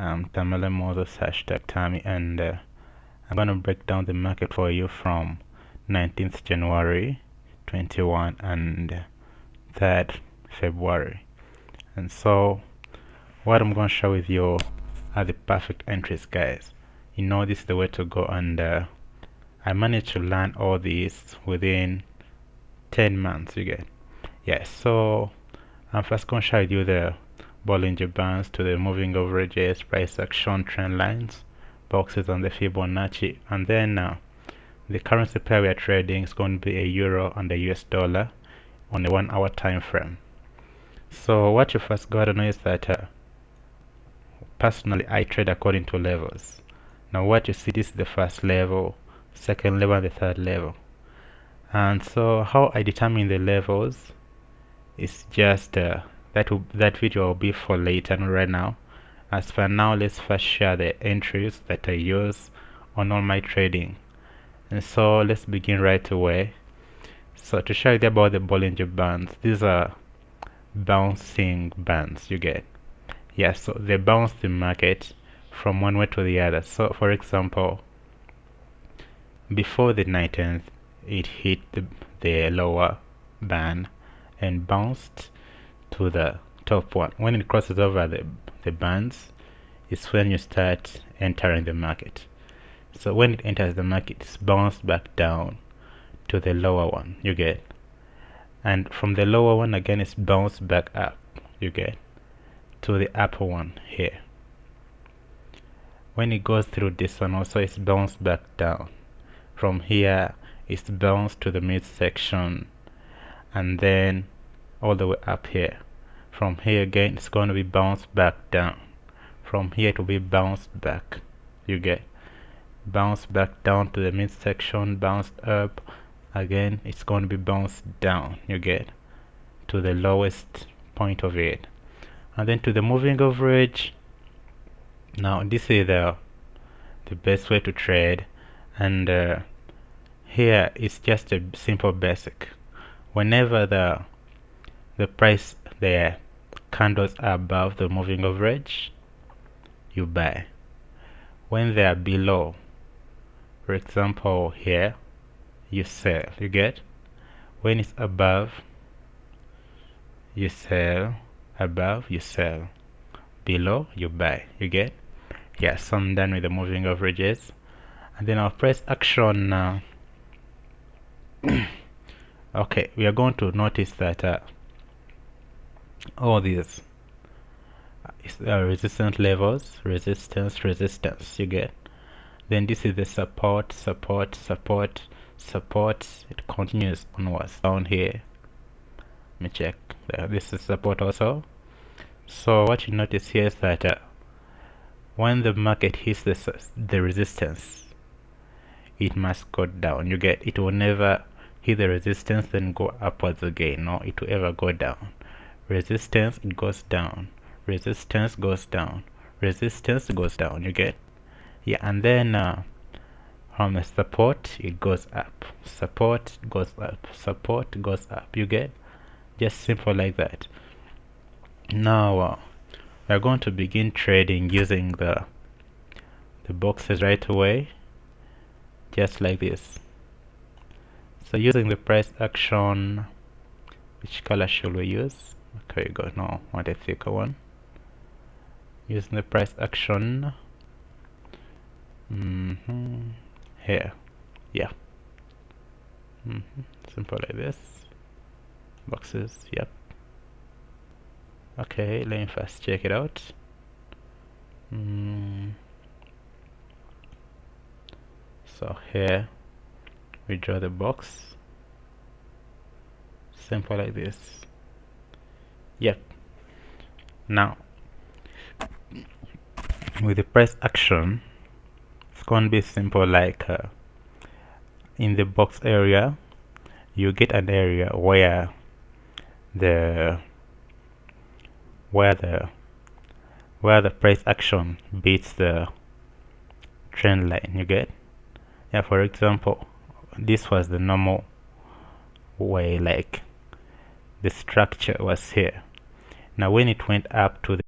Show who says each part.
Speaker 1: I'm Tamale Moses hashtag Tammy and uh, I'm gonna break down the market for you from 19th January 21 and 3rd February. And so what I'm gonna share with you are the perfect entries guys. You know this is the way to go and uh, I managed to learn all these within 10 months you get. Yes so I'm first gonna share with you the Bollinger Bands to the moving averages, price action, trend lines, boxes on the Fibonacci, and then uh, the currency pair we are trading is going to be a euro and a US dollar on a one hour time frame. So what you first got to know is that uh, personally I trade according to levels. Now what you see this is the first level, second level and the third level. And so how I determine the levels is just uh, that will, that video will be for later not right now. As for now let's first share the entries that I use on all my trading. And so let's begin right away. So to show you about the Bollinger Bands these are bouncing bands you get. Yeah so they bounce the market from one way to the other. So for example before the 19th it hit the, the lower band and bounced to the top one. When it crosses over the, the bands it's when you start entering the market. So when it enters the market it's bounced back down to the lower one you get. And from the lower one again it's bounced back up you get to the upper one here. When it goes through this one also it's bounced back down. From here it's bounced to the midsection and then all the way up here. From here again it's going to be bounced back down. From here to be bounced back. You get bounced back down to the midsection bounced up. Again it's going to be bounced down you get to the lowest point of it. And then to the moving average. Now this is the the best way to trade. And uh, here it's just a simple basic. Whenever the the price the candles are above the moving average you buy. When they are below for example here you sell you get. When it's above you sell above you sell. Below you buy you get. Yes so I'm done with the moving averages. And then I'll price action now. Okay we are going to notice that uh, all these uh, resistance levels resistance resistance you get. Then this is the support support support support. It continues onwards down here. Let me check. There this is support also. So what you notice here is that uh, when the market hits the, the resistance it must go down. You get it will never hit the resistance then go upwards again. No it will ever go down resistance goes down. Resistance goes down. Resistance goes down. You get? Yeah and then uh, from the support it goes up. Support goes up. Support goes up. You get? Just simple like that. Now uh, we're going to begin trading using the the boxes right away. Just like this. So using the price action which color should we use okay you go. No I want a thicker one. Using the price action. Mm -hmm. here. Yeah. Mm -hmm. simple like this. Boxes. Yep. Okay let me first check it out. Mm. so here. We draw the box. Simple like this yep now with the price action it's going to be simple like uh, in the box area you get an area where the where the where the price action beats the trend line you get? Yeah for example this was the normal way like the structure was here now when it went up to the